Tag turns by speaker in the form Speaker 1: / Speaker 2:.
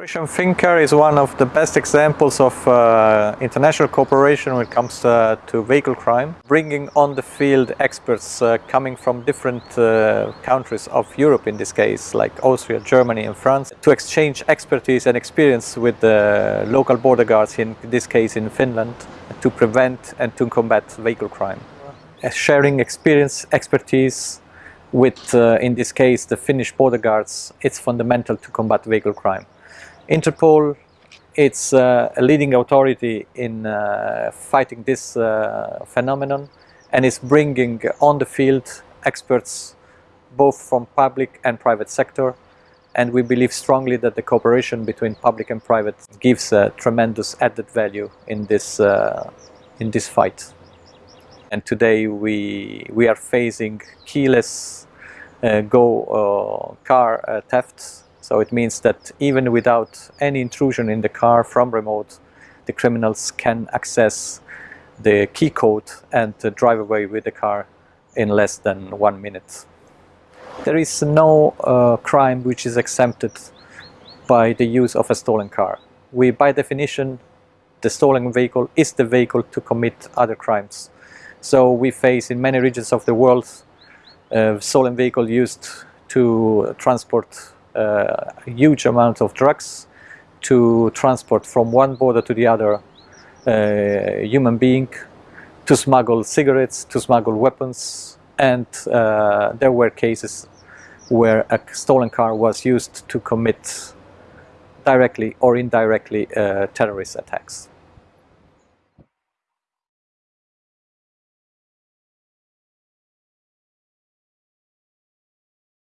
Speaker 1: Operation Fincar is one of the best examples of uh, international cooperation when it comes uh, to vehicle crime. Bringing on the field experts uh, coming from different uh, countries of Europe in this case, like Austria, Germany and France, to exchange expertise and experience with the local border guards, in this case in Finland, to prevent and to combat vehicle crime. Uh, sharing experience, expertise with, in this case, the Finnish border guards, it's fundamental to combat vehicle crime. Interpol, it's uh, a leading authority in uh, fighting this uh, phenomenon and is bringing on the field experts both from public and private sector and we believe strongly that the cooperation between public and private gives a tremendous added value in this uh, in this fight. And today we we are facing keyless uh, go uh, car thefts so it means that even without any intrusion in the car from remote, the criminals can access the key code and drive away with the car in less than one minute. There is no uh, crime which is exempted by the use of a stolen car. We, by definition, the stolen vehicle is the vehicle to commit other crimes. So we face in many regions of the world uh, stolen vehicle used to transport a huge amount of drugs to transport from one border to the other uh, human being, to smuggle cigarettes, to smuggle weapons, and uh, there were cases where a stolen car was used to commit directly or indirectly uh, terrorist attacks.